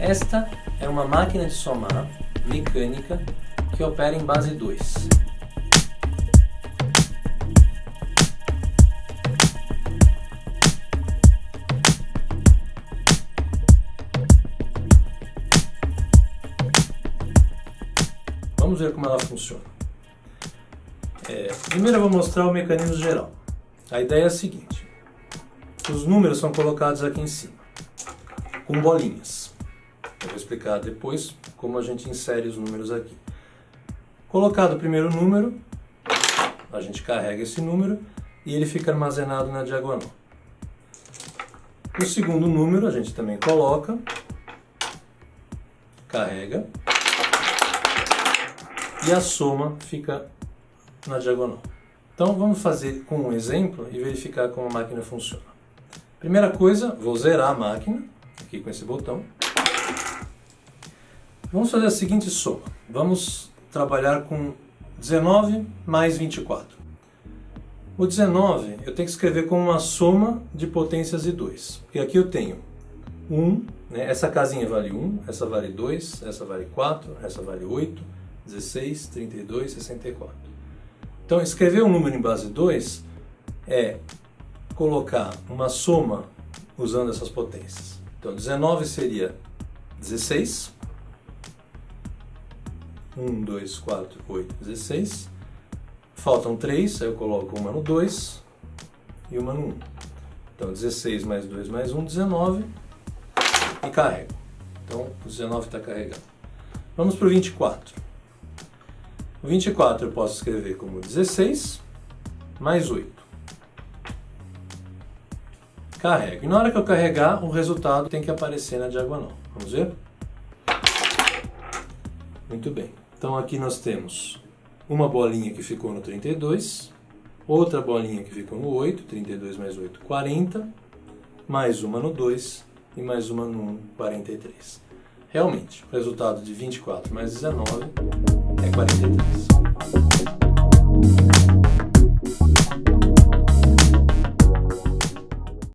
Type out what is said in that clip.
Esta é uma máquina de somar mecânica que opera em base 2. Vamos ver como ela funciona. É, primeiro eu vou mostrar o mecanismo geral. A ideia é a seguinte. Os números são colocados aqui em cima, com bolinhas. Eu vou explicar depois como a gente insere os números aqui. Colocado o primeiro número, a gente carrega esse número e ele fica armazenado na diagonal. O segundo número a gente também coloca, carrega e a soma fica na diagonal. Então vamos fazer com um exemplo e verificar como a máquina funciona. Primeira coisa, vou zerar a máquina, aqui com esse botão. Vamos fazer a seguinte soma. Vamos trabalhar com 19 mais 24. O 19 eu tenho que escrever como uma soma de potências de 2. Porque aqui eu tenho 1, né? essa casinha vale 1, essa vale 2, essa vale 4, essa vale 8, 16, 32, 64. Então, escrever um número em base 2 é colocar uma soma usando essas potências. Então, 19 seria 16. 1, 2, 4, 8, 16. Faltam 3, aí eu coloco uma no 2 e uma no 1. Então, 16 mais 2 mais 1, 19. E carrego. Então, o 19 está carregado. Vamos para o 24. O 24 eu posso escrever como 16 mais 8. Carrego. E na hora que eu carregar, o resultado tem que aparecer na diagonal. Vamos ver? Muito bem. Então aqui nós temos uma bolinha que ficou no 32, outra bolinha que ficou no 8, 32 mais 8, 40, mais uma no 2 e mais uma no 1, 43. Realmente, o resultado de 24 mais 19 é 43.